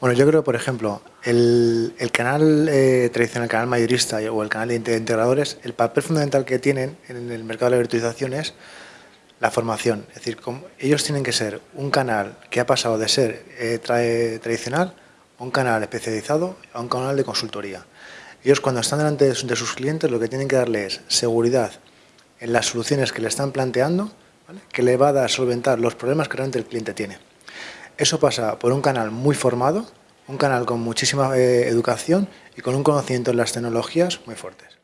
Bueno, yo creo, por ejemplo, el, canal eh, tradicional, el canal mayorista o el canal de integradores, el papel fundamental que tienen en el mercado de la virtualización es la formación. Es decir, ellos tienen que ser un canal que ha pasado de ser eh, tradicional a un canal especializado a un canal de consultoría. Ellos cuando están delante de sus clientes lo que tienen que darle es seguridad en las soluciones que le están planteando, que le va a dar solventar los problemas que realmente el cliente tiene. Eso pasa por un canal muy formado, un canal con muchísima eh, educación y con un conocimiento en las tecnologías muy fuertes.